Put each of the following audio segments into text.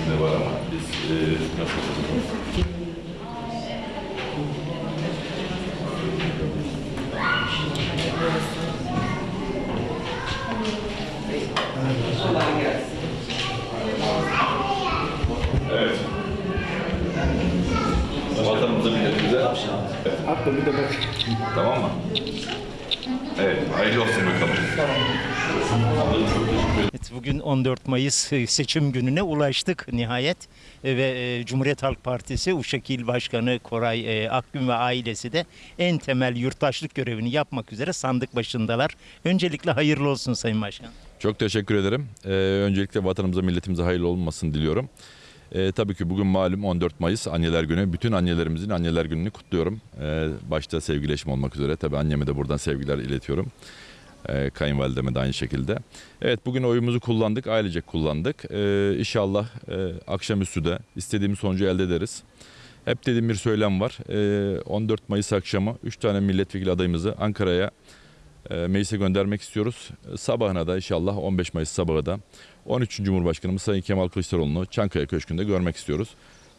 de var ama biz e, nasıl yapacağız? Evet. Vatanımıza milletimize. Evet. Hatta bir de bak. Tamam mı? Evet, hayırlı olsun bakalım. Evet, bugün 14 Mayıs e, seçim gününe ulaştık nihayet E, ve e, Cumhuriyet Halk Partisi Uşak İl Başkanı Koray Akgün ve ailesi de en temel yurttaşlık görevini yapmak üzere sandık başındalar. Öncelikle hayırlı olsun Sayın Başkan. Çok teşekkür ederim. Ee, öncelikle vatanımıza, milletimize hayırlı olmasını diliyorum. Ee, tabii ki bugün malum 14 Mayıs Anneler Günü. Bütün annelerimizin Anneler Günü'nü kutluyorum. Ee, başta sevgili eşim olmak üzere. Tabii anneme de buradan sevgiler iletiyorum. Ee, kayınvalideme de aynı şekilde. Evet bugün oyumuzu kullandık, ailecek kullandık. Ee, inşallah e, akşamüstü de istediğimiz sonucu elde ederiz. Hep dediğim bir söylem var. Ee, 14 Mayıs akşamı 3 tane milletvekili adayımızı Ankara'ya e, meclise göndermek istiyoruz. E, Sabahına da inşallah 15 Mayıs sabahı da 13. Cumhurbaşkanımız Sayın Kemal Kılıçdaroğlu'nu Çankaya Köşkü'nde görmek istiyoruz.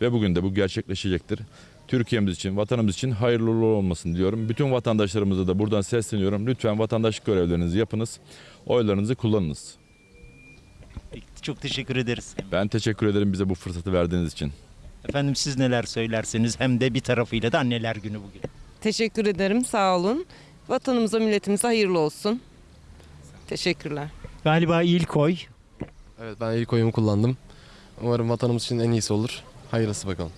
Ve bugün de bu gerçekleşecektir. Türkiye'miz için, vatanımız için hayırlı uğurlu olmasını diliyorum. Bütün vatandaşlarımıza da buradan sesleniyorum. Lütfen vatandaşlık görevlerinizi yapınız. Oylarınızı kullanınız. Çok teşekkür ederiz. Ben teşekkür ederim bize bu fırsatı verdiğiniz için. Efendim siz neler söylersiniz hem de bir tarafıyla da anneler günü bugün. Teşekkür ederim. Sağ olun. Vatanımıza, milletimize hayırlı olsun. Teşekkürler. Galiba ilk oy Evet ben ilk oyumu kullandım. Umarım vatanımız için en iyisi olur. Hayırlısı bakalım.